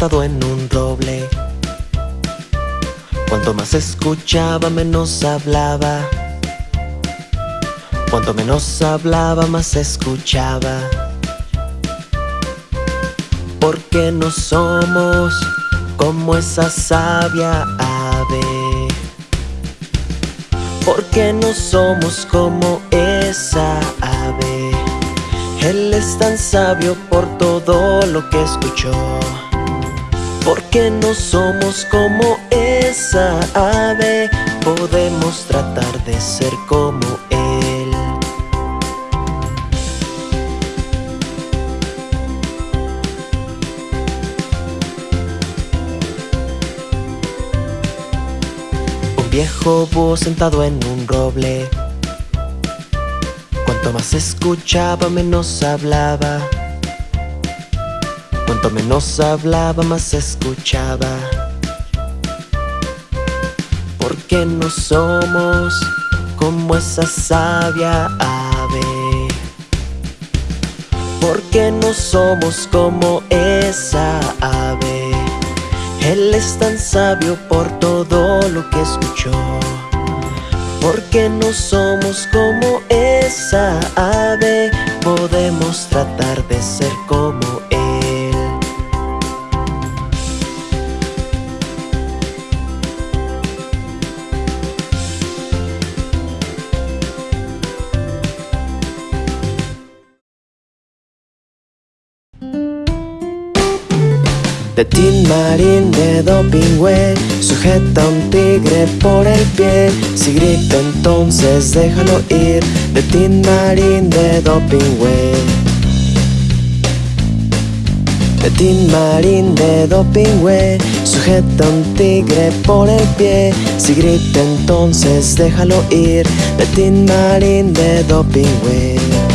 en un roble. Cuanto más escuchaba menos hablaba. Cuanto menos hablaba más escuchaba. Porque no somos como esa sabia ave. Porque no somos como esa ave. Él es tan sabio por todo lo que escuchó Porque no somos como esa ave. Podemos tratar de ser como Él. Un viejo búho sentado en un roble. Cuanto más escuchaba menos hablaba Cuanto menos hablaba más escuchaba. Porque no somos como esa sabia ave. Porque no somos como esa ave. Él es tan sabio por todo lo que escuchó. Porque no somos como esa ave Podemos tratar de ser como De Tin Marín de Dopingüe Sujeta un tigre por el pie. Si grita entonces déjalo ir De Tin Marín de Dopingüe. De Tin Marín de Dopingüe Sujeta un tigre por el pie. Si grita entonces déjalo ir De Tin Marín de Dopingüe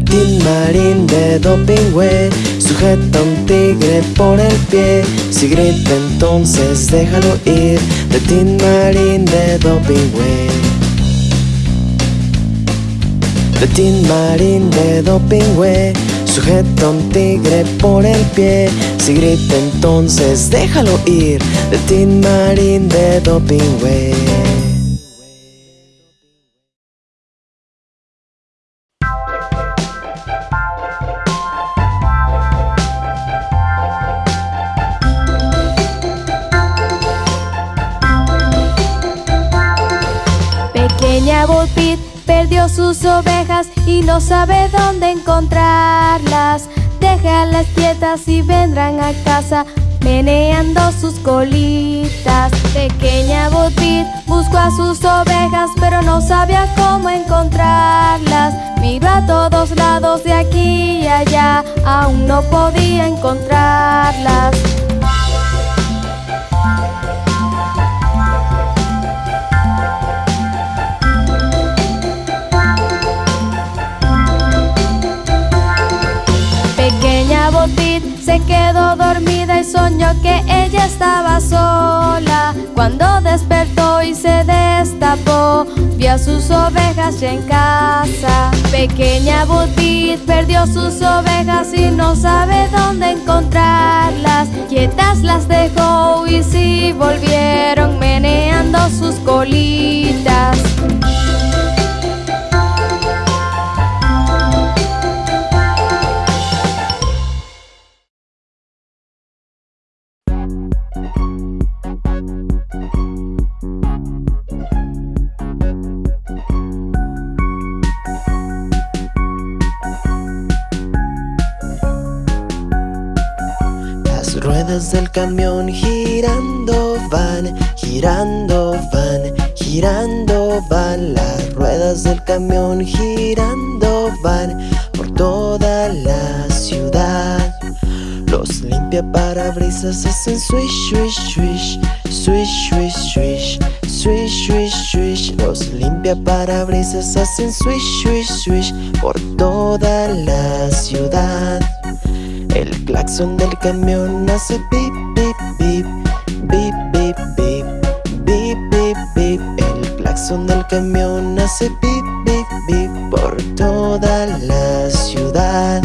Tin Marín de Dopingüe Sujeta un tigre por el pie. Si grita entonces déjalo ir De Tin Marín de Dopingüe. Tin Marín de Dopingüe Sujeta un tigre por el pie. Si grita entonces déjalo ir De Tin Marín de Dopingüe sus ovejas y no sabe dónde encontrarlas. Déjalas quietas y vendrán a casa meneando sus colitas. Pequeña Pit buscó a sus ovejas pero no sabía cómo encontrarlas. Miró a todos lados de aquí y allá, aún no podía encontrarlas. Se quedó dormida y soñó que ella estaba sola. Cuando despertó y se destapó, vio a sus ovejas ya en casa. Pequeña Botit perdió sus ovejas y no sabe dónde encontrarlas. Quietas las dejó y sí volvieron meneando sus colitas. ruedas del camión girando van, girando van, girando van. Las ruedas del camión girando van por toda la ciudad. Los limpia parabrisas hacen swish, swish, swish, swish, swish, swish Swish, swish, swish, los limpia parabrisas hacen swish, swish, swish por toda la ciudad. El claxon del camión hace pip, pip, pip Bip, bip, bip Bip, bip, bip. El claxon del camión hace pip, pip, bip Por toda la ciudad.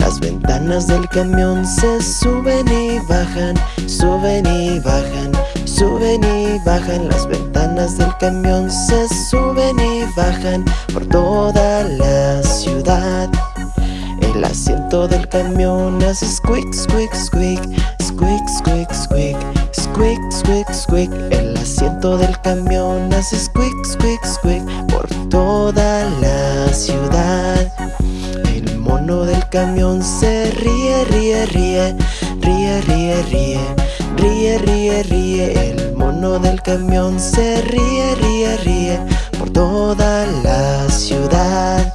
Las ventanas del camión se suben y bajan Suben y bajan Suben y bajan. Las ventanas del camión Se suben y bajan por toda la ciudad. El asiento del camión hace squeak, squeak, squeak Squeak, squeak, squeak Squeak, squeak, squeak. El asiento del camión hace squeak, squeak, squeak Por toda la ciudad. El mono del camión se ríe, ríe, ríe Ríe, ríe, ríe Ríe, ríe, ríe. El mono del camión se ríe, ríe, ríe Por toda la ciudad.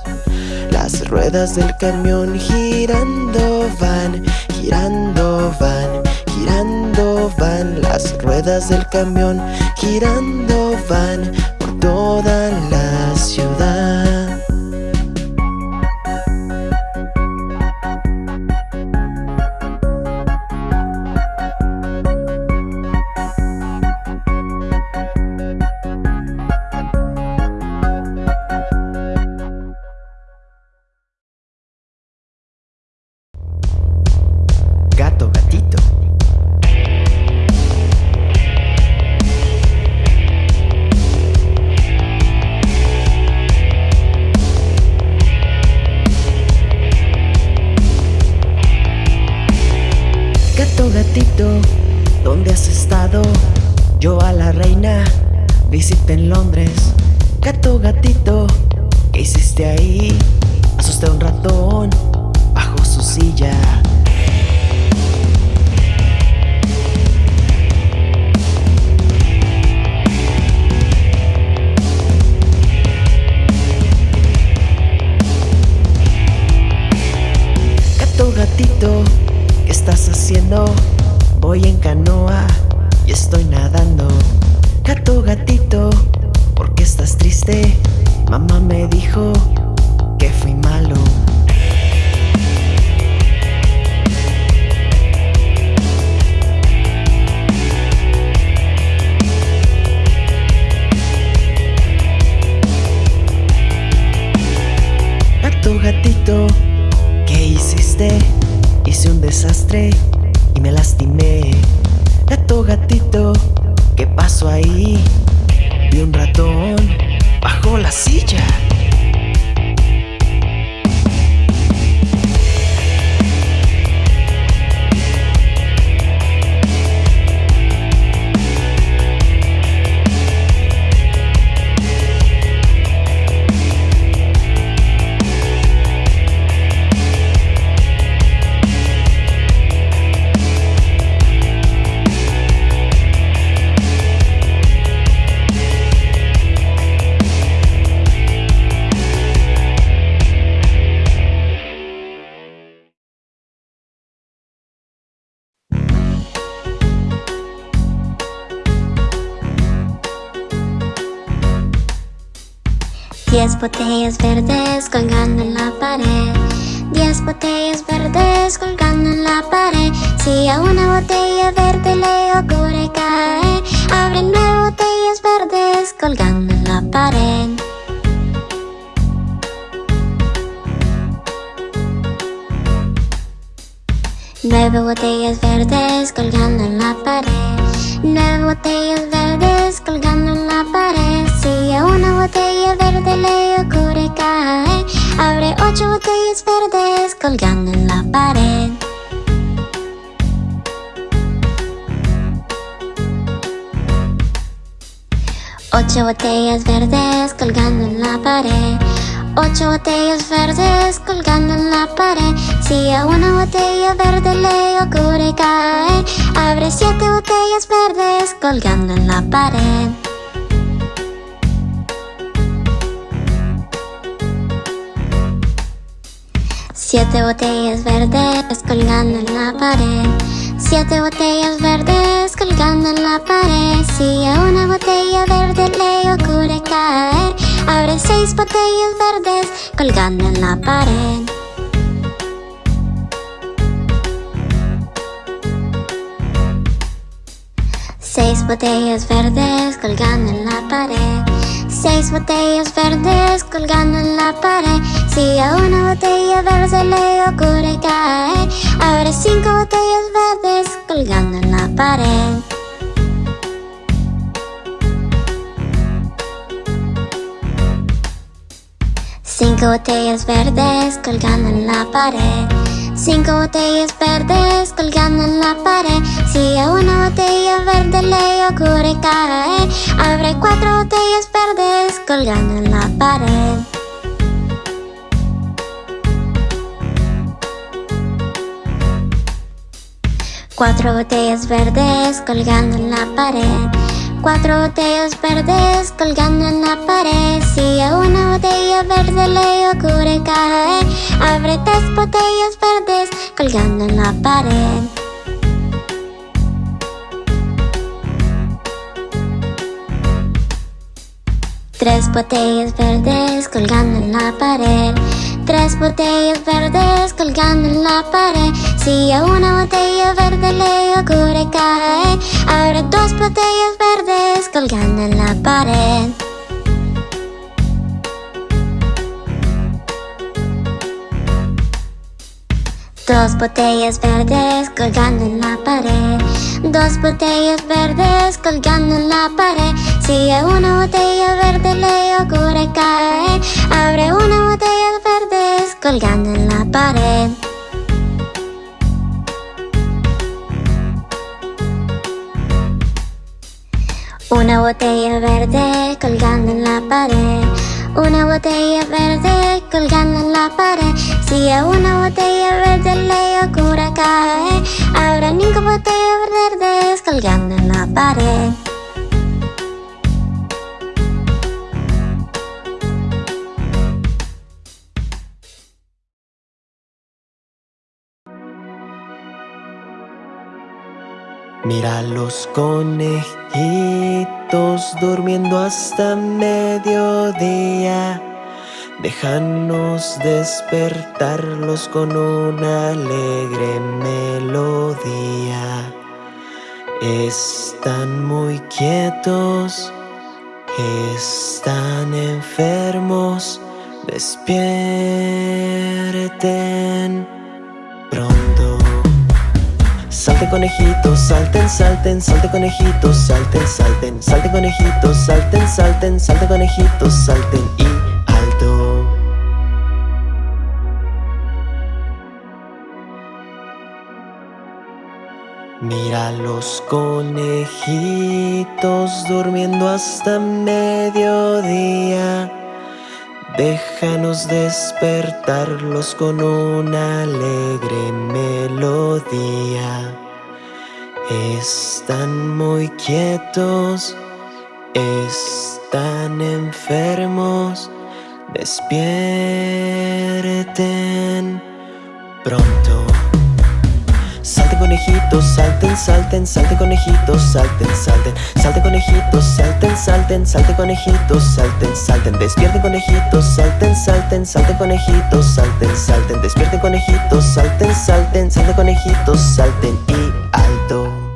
Las ruedas del camión girando van, girando van, girando van. Las ruedas del camión girando van por toda la ciudad. En Londres. Gato, gatito, ¿qué hiciste ahí? Asusté a un ratón bajo su silla. Botellas verdes colgando en la pared. Diez botellas verdes colgando en la pared. Si a una botella verde le ocurre caer, abre nueve botellas verdes colgando en la pared. Nueve botellas verdes colgando en la pared. Nueve botellas verdes colgando en la pared. Si a una botella verde le ocurre caer, abre ocho botellas verdes colgando en la pared. Ocho botellas verdes colgando en la pared. Ocho botellas verdes colgando en la pared. Si a una botella verde le ocurre caer, abre siete botellas verdes colgando en la pared. Siete botellas verdes colgando en la pared. Siete botellas verdes colgando en la pared. Si a una botella verde le ocurre caer, abre seis botellas verdes colgando en la pared. Seis botellas verdes colgando en la pared. Seis botellas verdes colgando en la pared. Si a una botella verde le ocurre caer Abre cinco botellas verdes colgando en la pared. Cinco botellas verdes colgando en la pared Cinco botellas verdes colgando en la pared. Si a una botella verde le ocurre caer Abre cuatro botellas verdes colgando en la pared. Cuatro botellas verdes colgando en la pared Cuatro botellas verdes colgando en la pared. Si a una botella verde le ocurre caer Abre tres botellas verdes colgando en la pared. Tres botellas verdes colgando en la pared. Tres botellas verdes colgando en la pared Si a una botella verde le ocurre caer Abre dos botellas verdes colgando en la pared. Dos botellas verdes colgando en la pared. Dos botellas verdes colgando en la pared. Si a una botella verde le ocurre caer Abre una botella verdes colgando en la pared Una botella verde colgando en la pared. Una botella verde colgando en la pared. Si a una botella verde le ocurre caer Habrá cinco botellas verdes colgando en la pared Mira los conejitos durmiendo hasta mediodía. Déjanos despertarlos con una alegre melodía. Están muy quietos, están enfermos, despierten pronto. Salte conejitos, salten, salten, salte conejitos, salten, salten, salte conejitos, salten, salten, salte conejitos, salten y alto. Mira los conejitos durmiendo hasta mediodía. Déjanos despertarlos con una alegre melodía. Están muy quietos, están enfermos, despierten pronto. Salten conejitos, salten, salten, salten conejitos, salten, salten, salten conejitos, salten, salten, salten conejitos, salten, salten, despierten conejitos, salten, salten, salten conejitos, salten, salten, despierten conejitos, salten, salten, salten conejitos, salten. Y alto.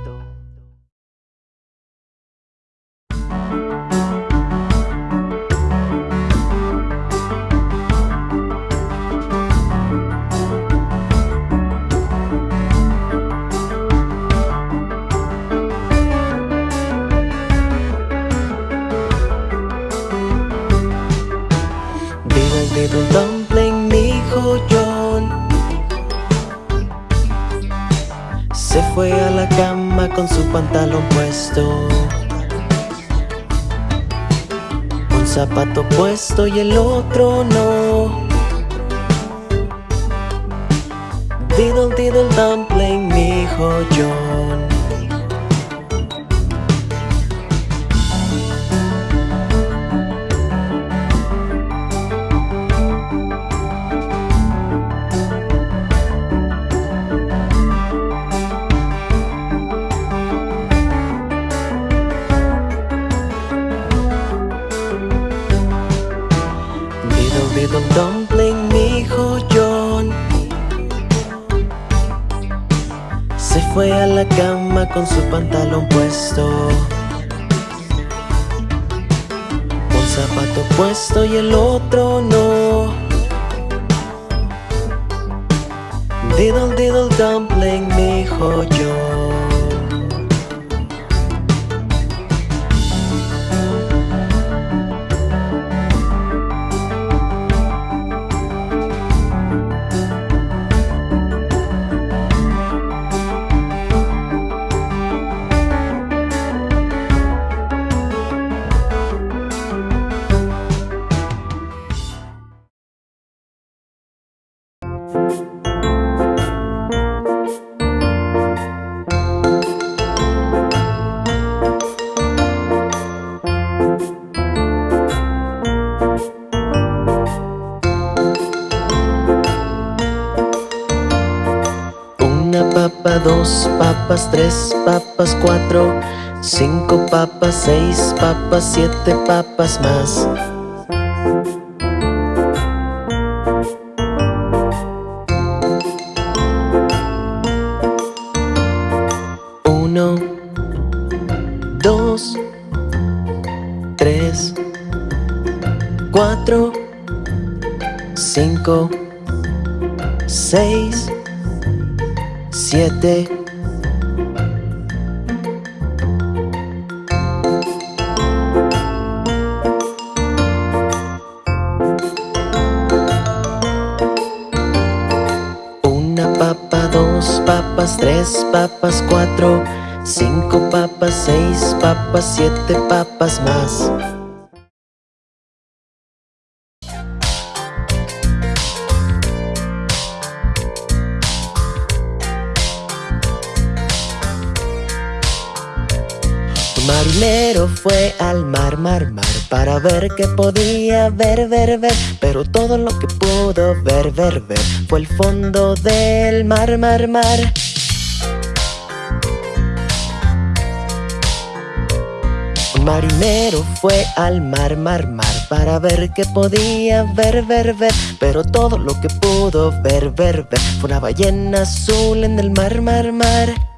Se fue a la cama con su pantalón puesto. Un zapato puesto y el otro no. Diddle diddle dumpling, mi hijo John con su pantalón puesto. Un zapato puesto y el otro tres papas, cuatro, cinco papas, seis papas, siete papas más. Uno, dos, tres, cuatro, cinco, seis, siete tres papas, cuatro Cinco papas, seis papas, siete papas más. Marinero fue al mar, mar, mar Para ver qué podía ver, ver, ver Pero todo lo que pudo ver, ver, ver Fue el fondo del mar, mar, mar marinero fue al mar, mar, mar Para ver qué podía ver, ver, ver. Pero todo lo que pudo ver, ver, ver Fue una ballena azul en el mar, mar, mar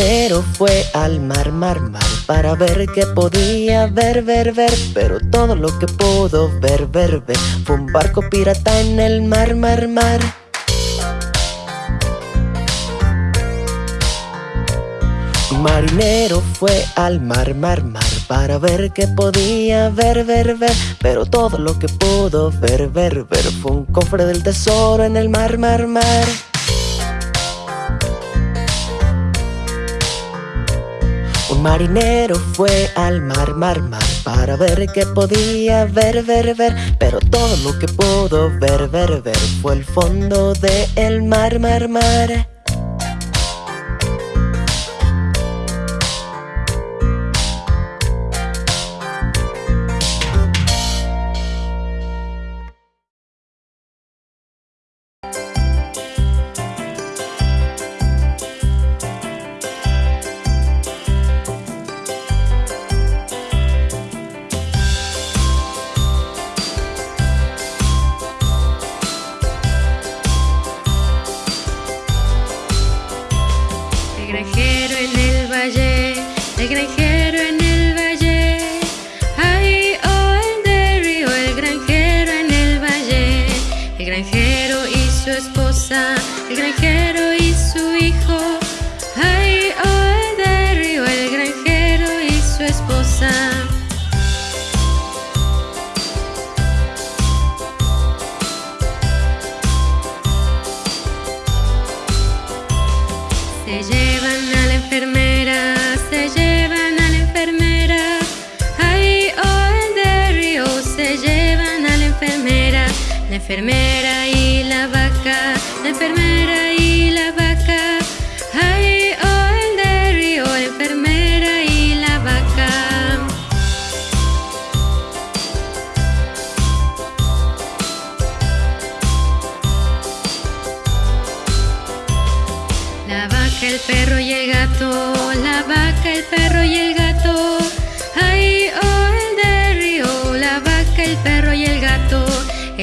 marinero fue al mar, mar, mar Para ver qué podía ver, ver, ver. Pero todo lo que pudo ver, ver, ver Fue un barco pirata en el mar, mar, mar. Marinero fue al mar, mar, mar Para ver qué podía ver, ver, ver. Pero todo lo que pudo ver, ver, ver Fue un cofre del tesoro en el mar, mar, mar Marinero fue al mar, mar, mar Para ver qué podía ver, ver, ver. Pero todo lo que pudo ver, ver, ver Fue el fondo del el mar, mar, mar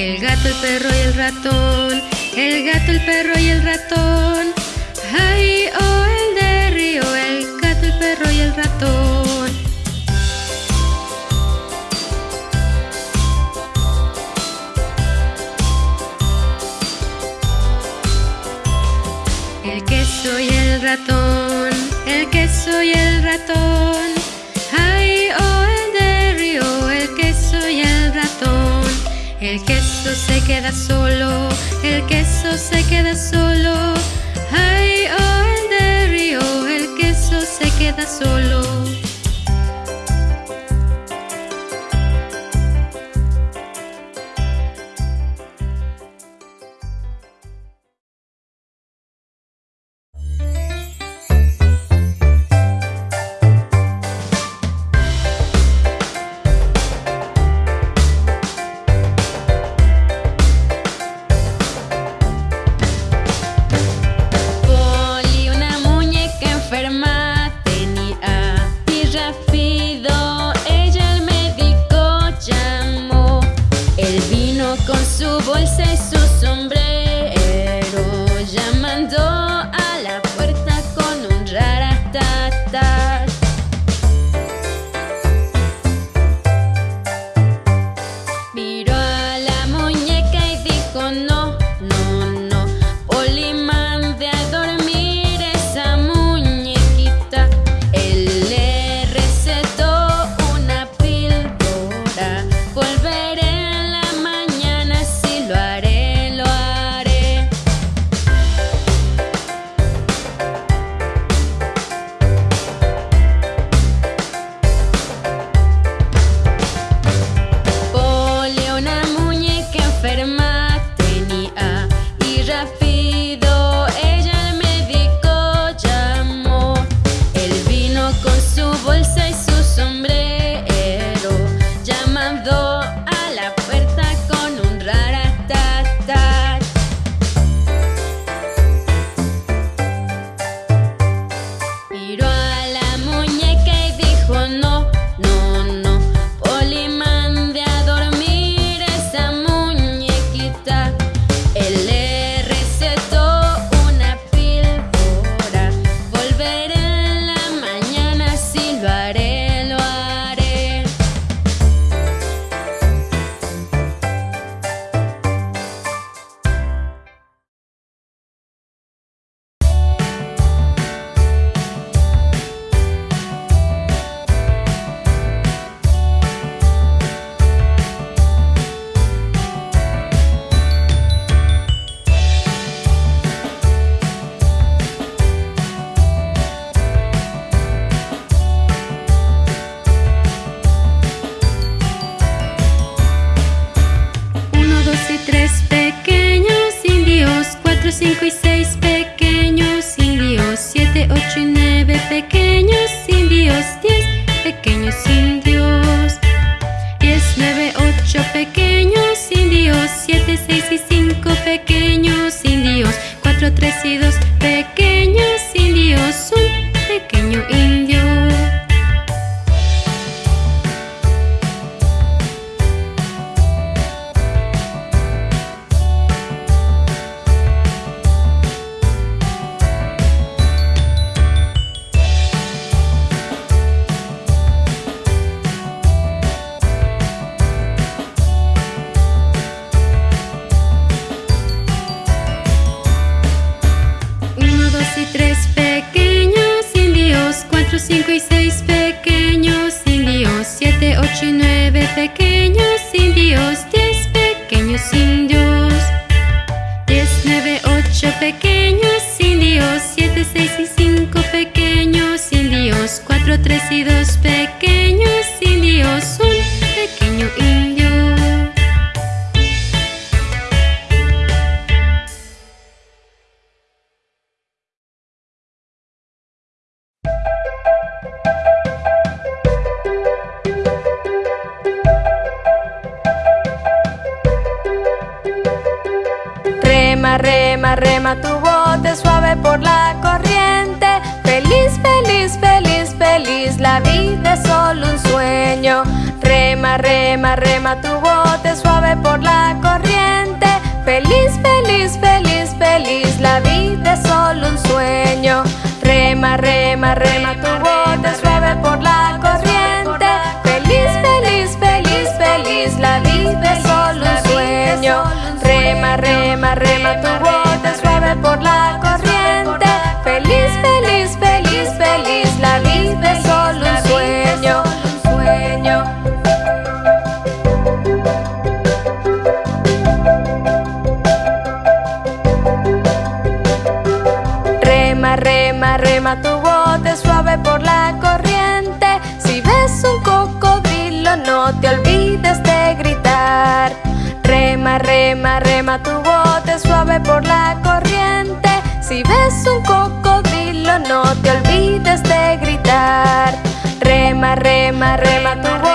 El gato, el perro y el ratón, el gato, el perro y el ratón. Ay, oh, el de río, el gato, el perro y el ratón. El queso y el ratón, el queso y el ratón. queso se queda solo, el queso se queda solo. Ay, oh, el de el queso se queda solo. Tu bote suave por la corriente. Si ves un cocodrilo, no te olvides de gritar. Rema, rema, rema tu bote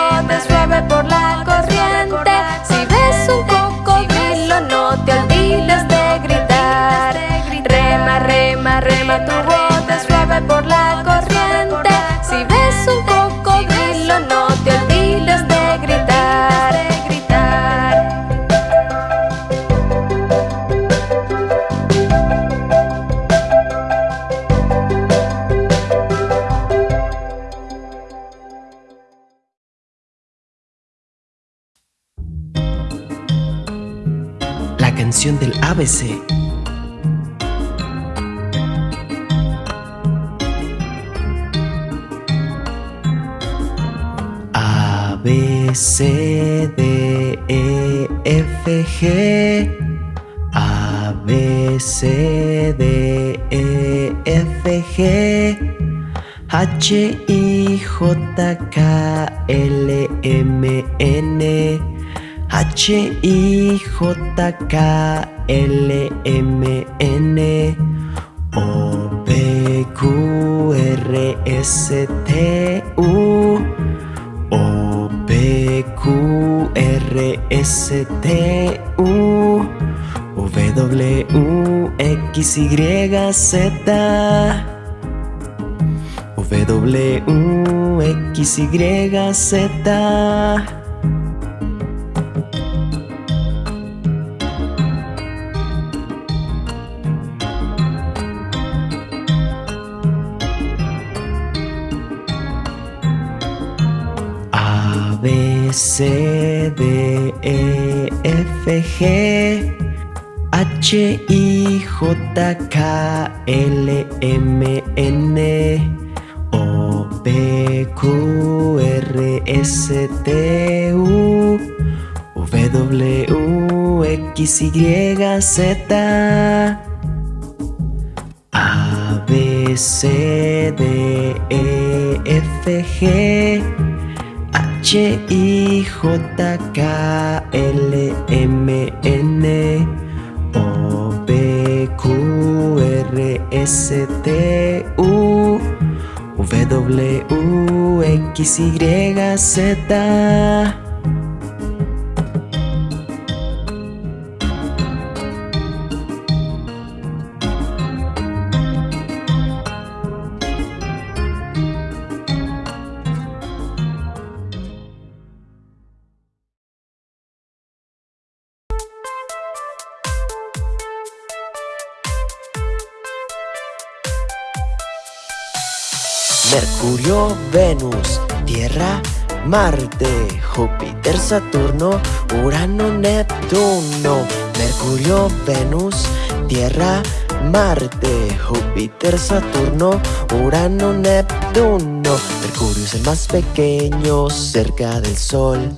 ABC. A, B, C, D, E, F, G. A, B, C, D, E, F, G. H, I, J, K, L, M, N. H, I, J, K, L, M, N. O, P, Q, R, S, T, U. O, P, Q, R, S, T, U. W, X, Y, Z. W, X, Y, Z. B, C, D, E, F, G. H, I, J, K, L, M, N. O, P, Q, R, S, T, U. W, X, Y, Z. A, B, C, D, E, F, G. H, I, J, K, L, M, N. O, P, Q, R, S, T, U. W, X, Y, Z. Venus, Tierra, Marte, Júpiter, Saturno, Urano, Neptuno. Mercurio, Venus, Tierra, Marte, Júpiter, Saturno, Urano, Neptuno. Mercurio es el más pequeño cerca del Sol.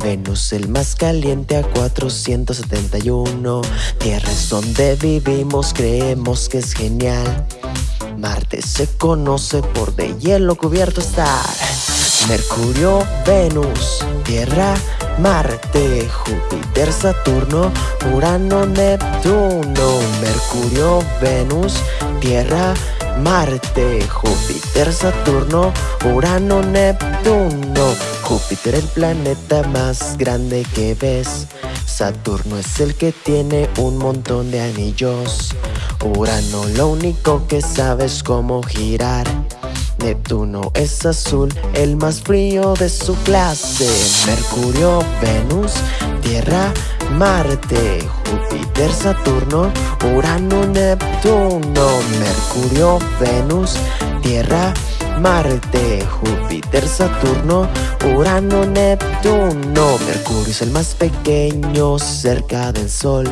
Venus el más caliente a 471. Tierra es donde vivimos, creemos que es genial. Marte se conoce por de hielo cubierto estar. Mercurio, Venus, Tierra, Marte, Júpiter, Saturno, Urano, Neptuno. Mercurio, Venus, Tierra, Marte, Júpiter, Saturno, Urano, Neptuno. Júpiter el planeta más grande que ves. Saturno es el que tiene un montón de anillos. Urano lo único que sabe es cómo girar. Neptuno es azul, el más frío de su clase. Mercurio, Venus, Tierra, Marte, Júpiter, Saturno, Urano, Neptuno, Mercurio, Venus, Tierra, Marte, Júpiter, Saturno, Urano, Neptuno. Mercurio es el más pequeño cerca del Sol.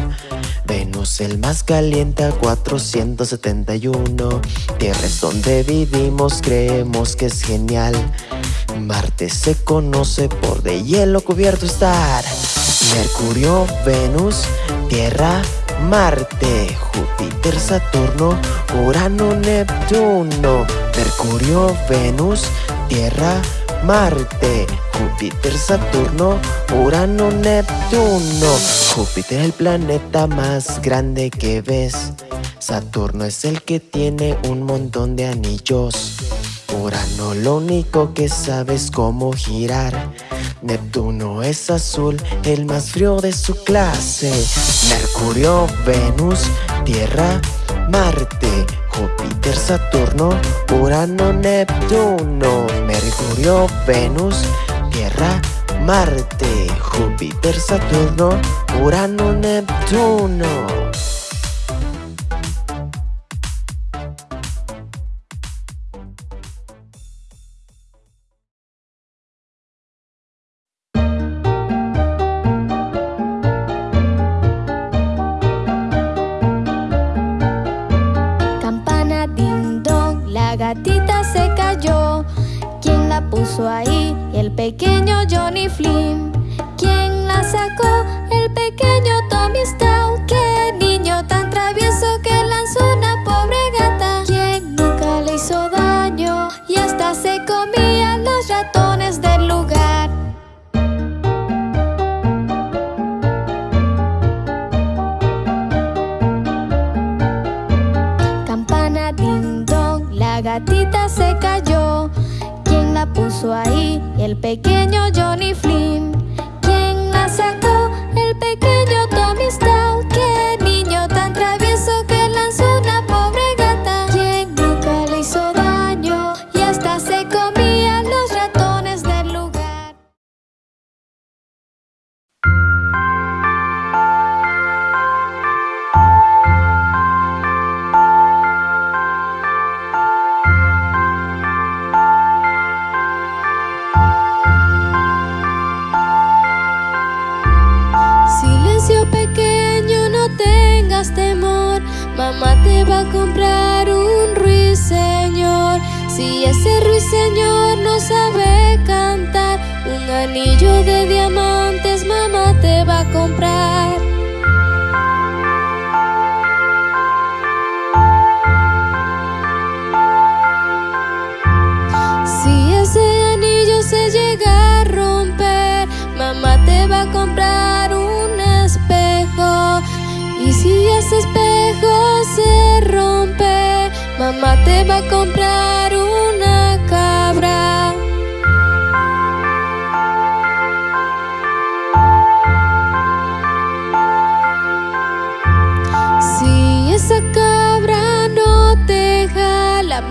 Venus el más caliente a 471. Tierra es donde vivimos, creemos que es genial. Marte se conoce por de hielo cubierto estar. Mercurio, Venus, Tierra, Marte, Júpiter, Saturno, Urano, Neptuno. Mercurio, Venus, Tierra, Marte, Júpiter, Saturno, Urano, Neptuno. Júpiter es el planeta más grande que ves. Saturno es el que tiene un montón de anillos. Urano lo único que sabe es cómo girar. Neptuno es azul, el más frío de su clase. Mercurio, Venus, Tierra, Marte, Júpiter, Saturno, Urano, Neptuno. Mercurio, Venus, Tierra, Marte, Júpiter, Saturno, Urano, Neptuno. Baking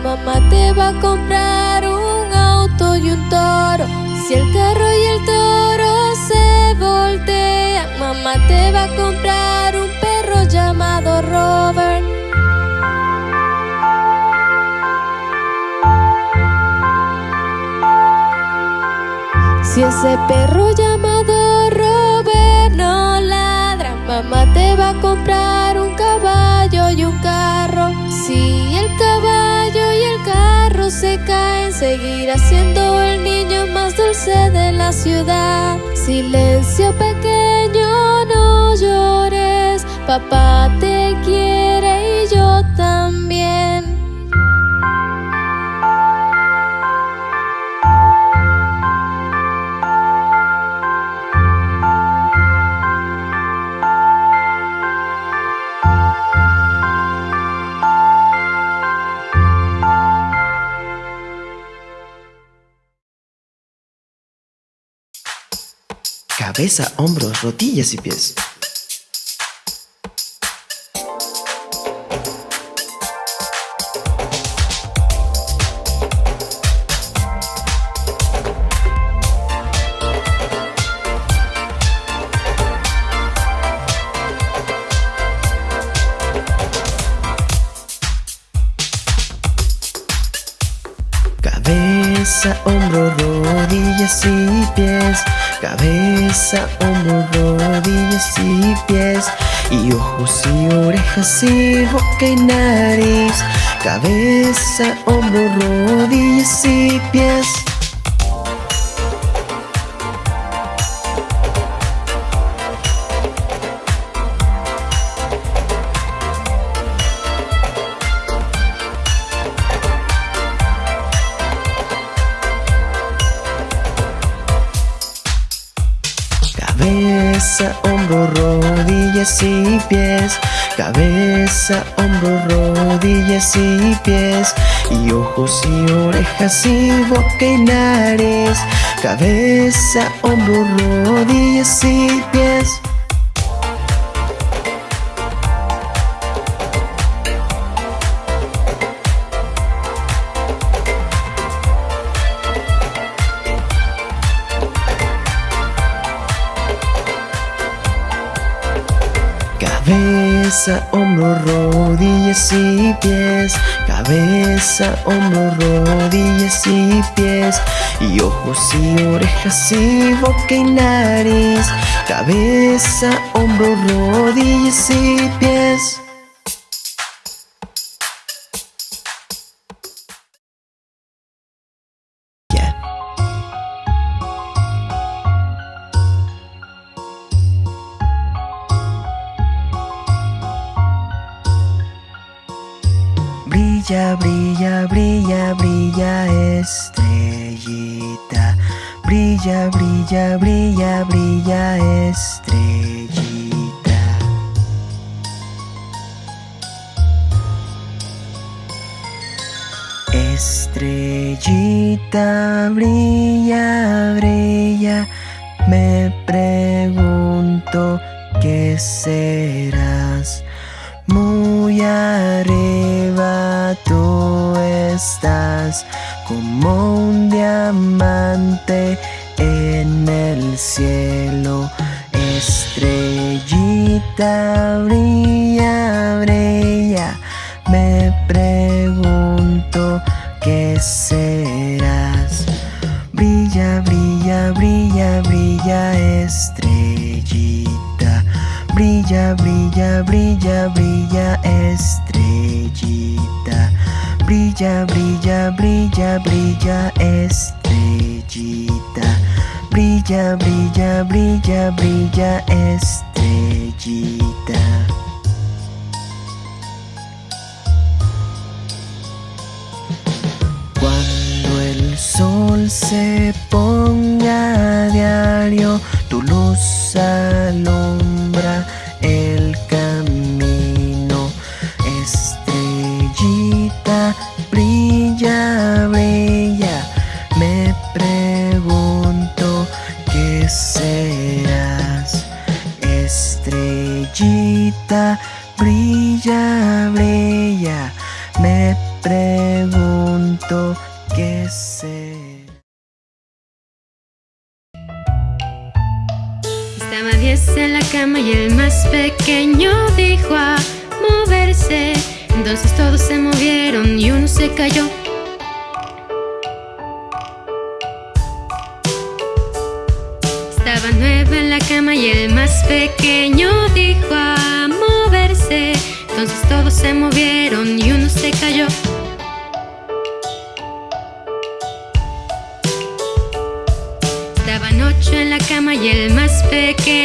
mamá te va a comprar un auto y un toro. Si el carro y el toro se voltean, mamá te va a comprar un perro llamado Robert. Si ese perro llamado Robert no ladra, mamá te va a comprar un caballo y un carro. Si el caballo barro se caen, seguirá siendo el niño más dulce de la ciudad. Silencio pequeño, no llores, papá te quiere. Cabeza, hombros, rodillas y pies. Boca y nariz Cabeza, hombro, rodillas y pies. Cabeza, hombro, rodillas y pies Cabeza, hombro, rodillas y pies Y ojos y orejas y boca y nariz. Cabeza, hombro, rodillas y pies Cabeza, hombro, rodillas y pies. Cabeza, hombro, rodillas y pies. Y ojos y orejas y boca y nariz. Cabeza, hombro, rodillas y pies Brilla, brilla, brilla, brilla estrellita. Brilla, brilla, brilla, brilla estrellita. Estrellita, brilla, brilla. Me pregunto qué serás muy tú estás como un diamante en el cielo. Estrellita brilla, brilla. Me pregunto qué serás. Brilla, brilla, brilla, brilla, estrellita. Brilla, brilla, brilla, brilla, estrellita. Brilla, brilla, brilla, brilla, estrellita. Brilla, brilla, brilla, brilla, estrellita. Cuando el sol se ponga a diario, tu luz alumbra el brilla, brilla. Me pregunto qué serás. Estrellita, brilla, brilla. Me pregunto qué serás. Estaba diez en la cama y el más pequeño dijo a moverse. Entonces todos se movieron y uno se cayó. Estaba nueve en la cama y el más pequeño dijo a moverse. Entonces todos se movieron y uno se cayó. Estaban ocho en la cama y el más pequeño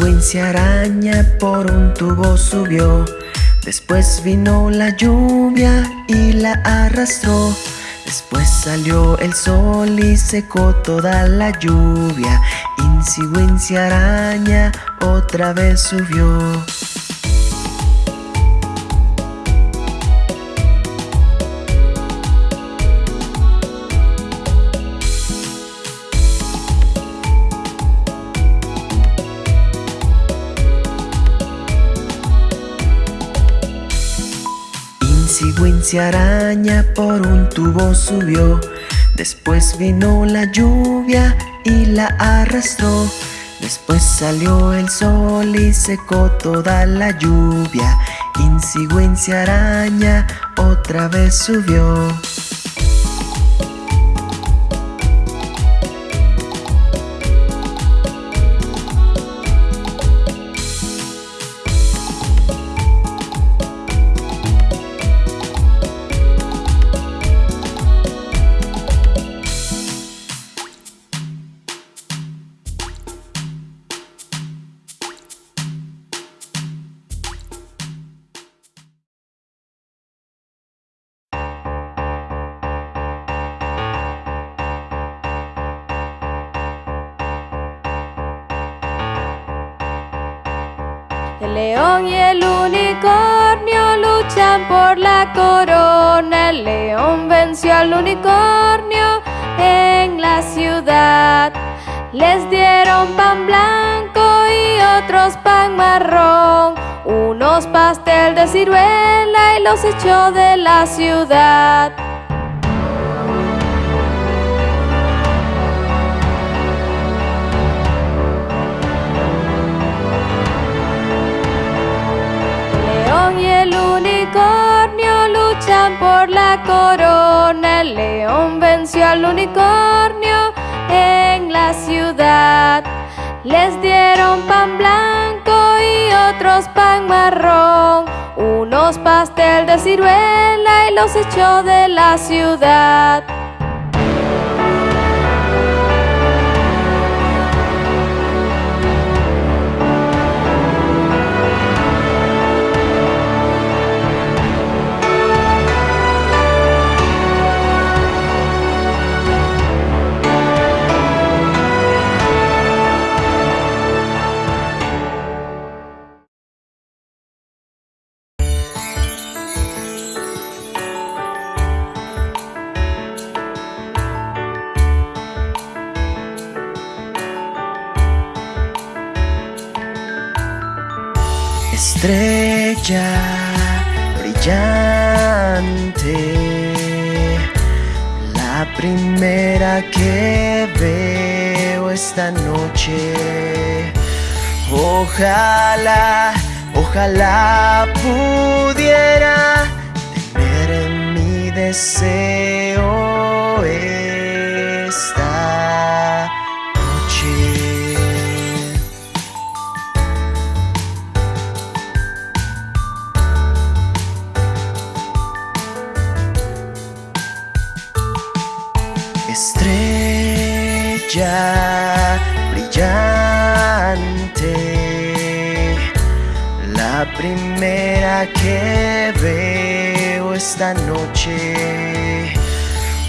Wincy araña por un tubo subió. Después vino la lluvia y la arrastró. Después salió el sol y secó toda la lluvia. Wincy araña otra vez subió Wincy araña por un tubo subió. Después vino la lluvia y la arrastró. Después salió el sol y secó toda la lluvia. Wincy araña otra vez subió la corona. El león venció al unicornio en la ciudad. Les dieron pan blanco y otros pan marrón. Unos pastel de ciruela y los echó de la ciudad. Por la corona. El león venció al unicornio en la ciudad. Les dieron pan blanco y otros pan marrón. Unos pastel de ciruela y los echó de la ciudad. Brillante, la primera que veo esta noche. Ojalá, ojalá pudiera tener mi deseo esta noche.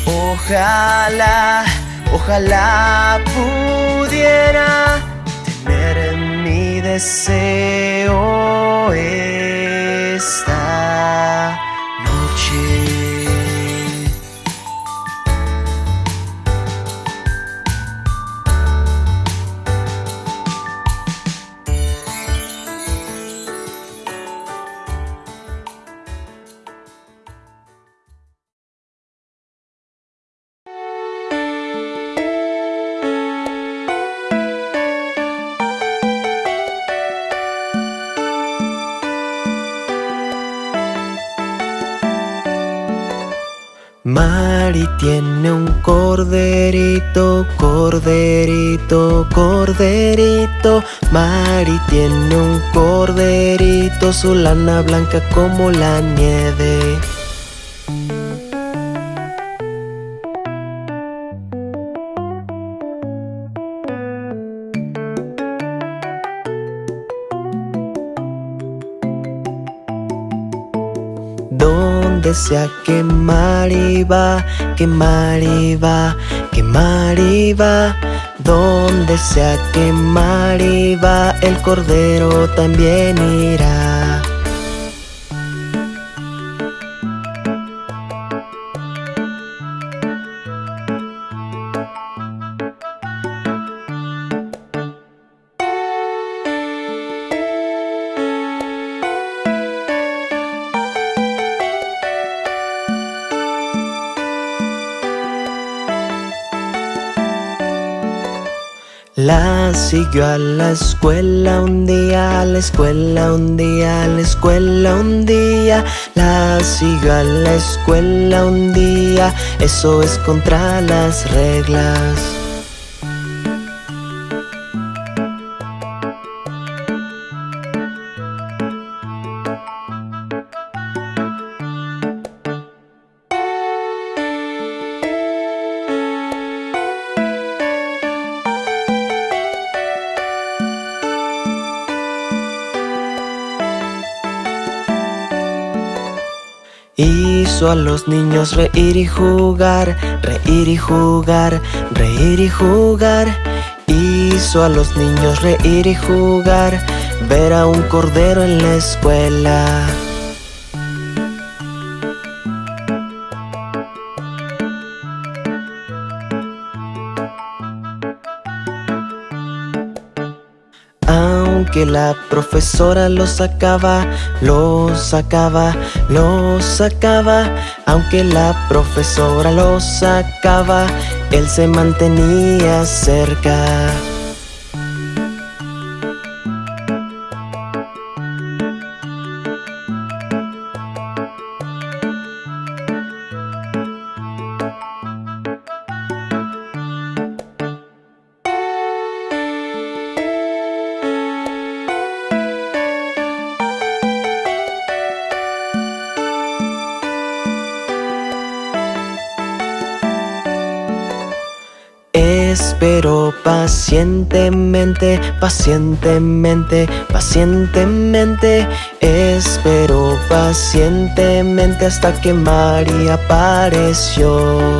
Ojalá, ojalá pudiera tener mi deseo esta Mari tiene un corderito, corderito, corderito. Mari tiene un corderito, su lana blanca como la nieve. Donde sea que Mari va, que Mari va, que Mari va. Donde sea que Mari va, el cordero también irá. La siguió a la escuela un día, a la escuela un día, a la escuela un día. La siguió a la escuela un día, eso es contra las reglas. Hizo a los niños reír y jugar, reír y jugar, reír y jugar. Hizo a los niños reír y jugar, ver a un cordero en la escuela. Aunque la profesora lo sacaba, lo sacaba, lo sacaba. Aunque la profesora lo sacaba, él se mantenía cerca. Espero pacientemente, pacientemente, pacientemente. Espero pacientemente hasta que María apareció.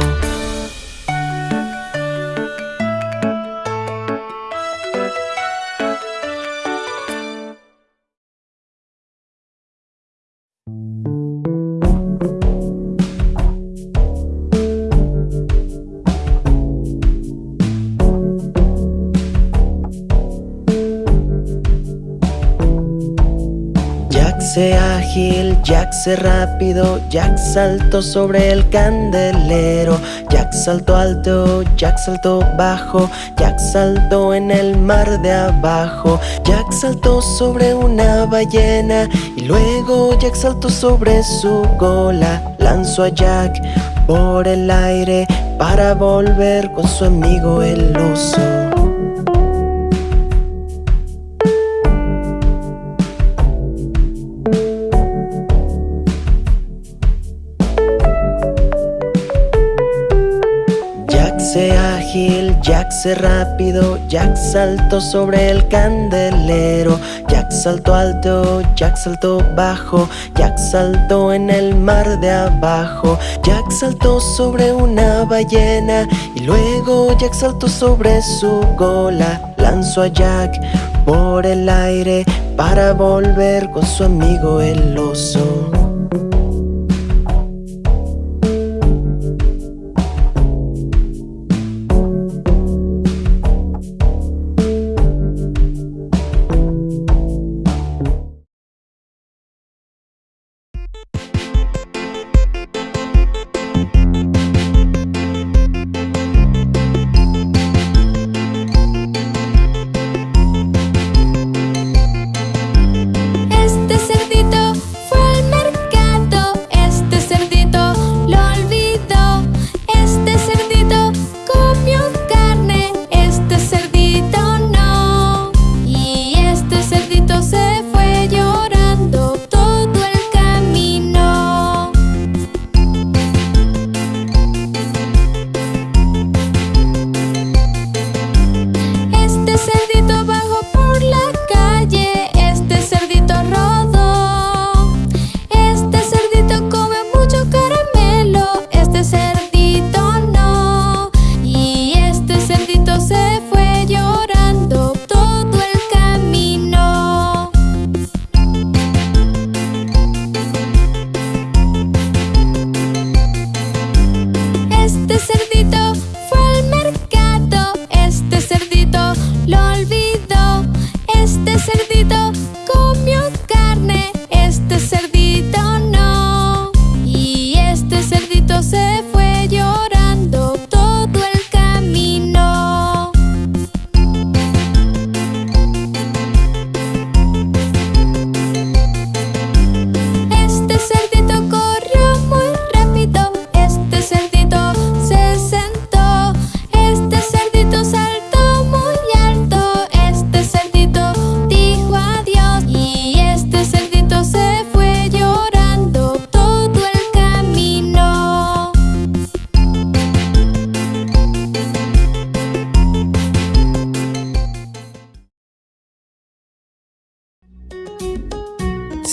Jack se rápido, Jack saltó sobre el candelero, Jack saltó alto, Jack saltó bajo, Jack saltó en el mar de abajo, Jack saltó sobre una ballena y luego Jack saltó sobre su cola, lanzó a Jack por el aire para volver con su amigo el oso. Jack se rápido, Jack saltó sobre el candelero, Jack saltó alto, Jack saltó bajo, Jack saltó en el mar de abajo, Jack saltó sobre una ballena y luego Jack saltó sobre su cola, lanzó a Jack por el aire para volver con su amigo el oso.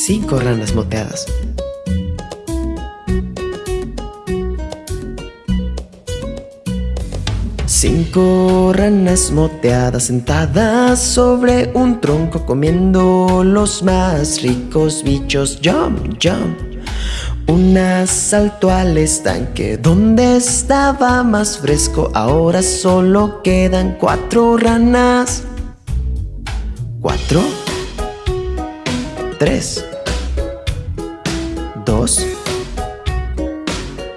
Cinco ranas moteadas. Cinco ranas moteadas sentadas sobre un tronco comiendo los más ricos bichos. Jump, jump. Una saltó al estanque donde estaba más fresco. Ahora solo quedan cuatro ranas. Cuatro. Tres.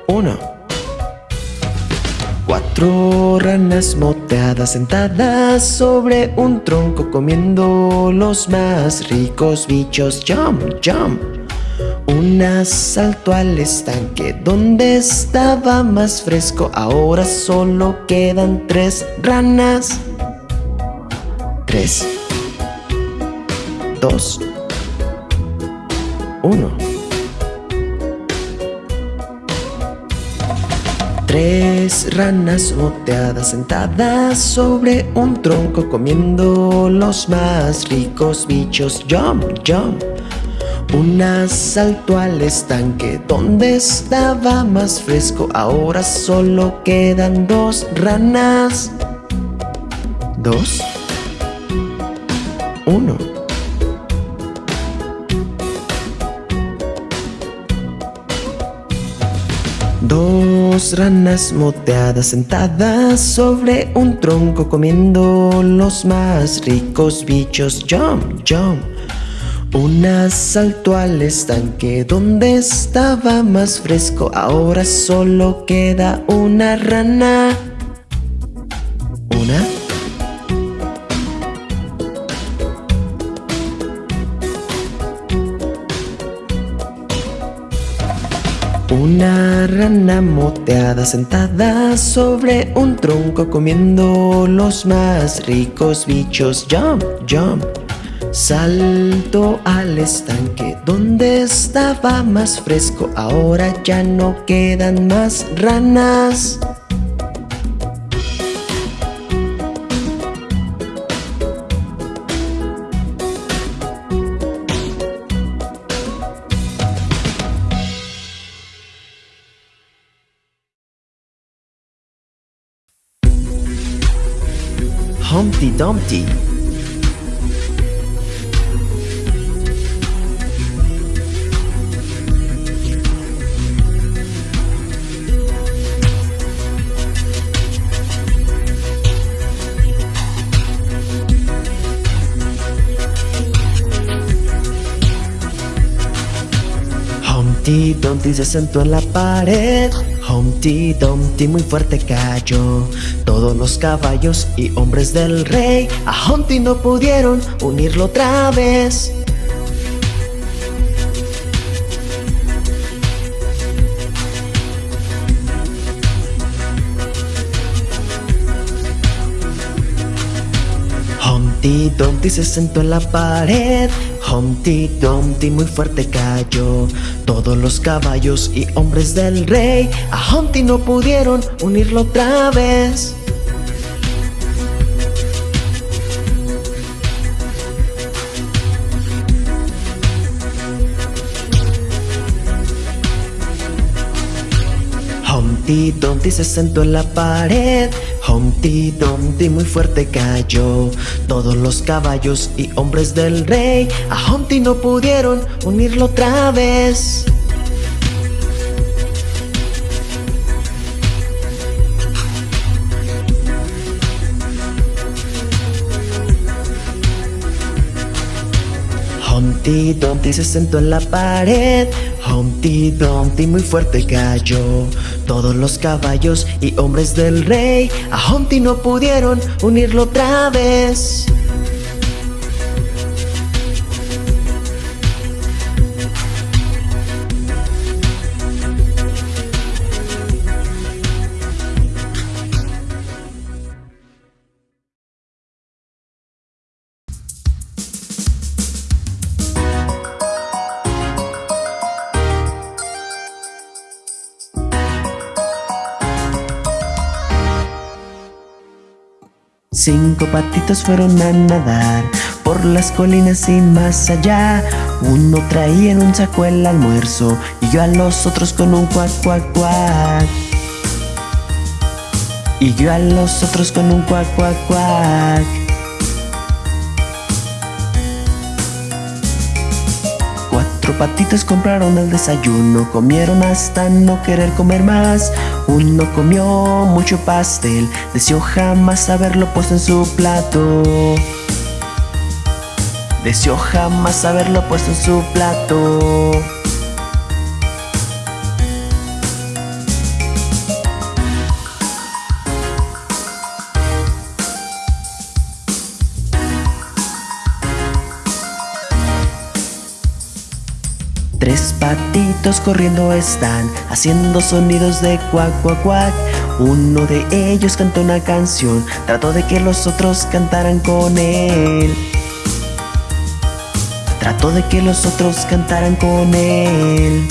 Uno. Cuatro ranas moteadas sentadas sobre un tronco comiendo los más ricos bichos. Jump, jump. Una saltó al estanque donde estaba más fresco. Ahora solo quedan tres ranas. Tres. Dos. Uno. Tres ranas moteadas sentadas sobre un tronco comiendo los más ricos bichos. Jump, jump. Una saltó al estanque donde estaba más fresco. Ahora solo quedan dos ranas. Dos. Uno. Dos ranas moteadas sentadas sobre un tronco comiendo los más ricos bichos. Jump, jump. Una saltó al estanque donde estaba más fresco. Ahora solo queda una rana. Una. Una rana moteada sentada sobre un tronco comiendo los más ricos bichos. Jump, jump. Salto al estanque donde estaba más fresco. Ahora ya no quedan más ranas. Dumpty Humpty Dumpty se sentó en la pared Humpty Dumpty muy fuerte cayó. Todos los caballos y hombres del rey A Humpty no pudieron unirlo otra vez Humpty Dumpty se sentó en la pared. Humpty Dumpty muy fuerte cayó. Todos los caballos y hombres del rey A Humpty no pudieron unirlo otra vez. Humpty Dumpty se sentó en la pared Humpty Dumpty muy fuerte cayó. Todos los caballos y hombres del rey A Humpty no pudieron unirlo otra vez. Humpty Dumpty se sentó en la pared. Humpty Dumpty muy fuerte cayó Todos los caballos y hombres del rey. A Humpty no pudieron unirlo otra vez Cinco patitos fueron a nadar por las colinas y más allá. Uno traía en un saco el almuerzo y yo a los otros con un cuac, cuac, cuac. Y yo a los otros con un cuac, cuac, cuac. Patitos compraron el desayuno, comieron hasta no querer comer más. Uno comió mucho pastel, deseó jamás haberlo puesto en su plato. Deseó jamás haberlo puesto en su plato. Tres patitos corriendo están, haciendo sonidos de cuac, cuac, cuac. Uno de ellos cantó una canción, trató de que los otros cantaran con él. Trató de que los otros cantaran con él.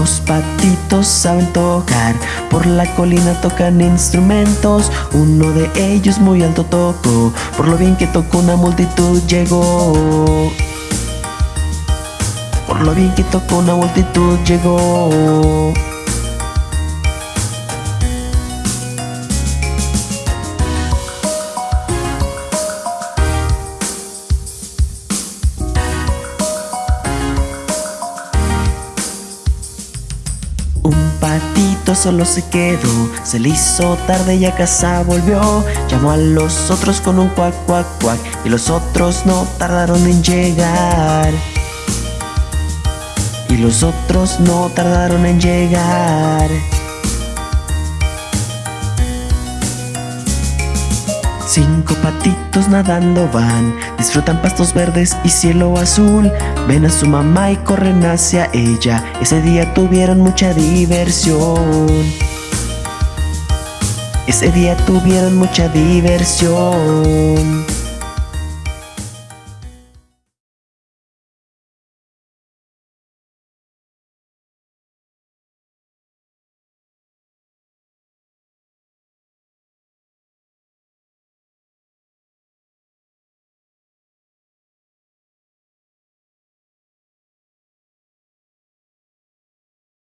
Dos patitos saben tocar, por la colina tocan instrumentos. Uno de ellos muy alto tocó, por lo bien que tocó una multitud llegó. Por lo bien que tocó una multitud llegó. Solo se quedó, se le hizo tarde y a casa volvió. Llamó a los otros con un cuac, cuac, cuac, y los otros no tardaron en llegar. Y los otros no tardaron en llegar. Cinco patitos nadando van, disfrutan pastos verdes y cielo azul. Ven a su mamá y corren hacia ella. Ese día tuvieron mucha diversión. Ese día tuvieron mucha diversión.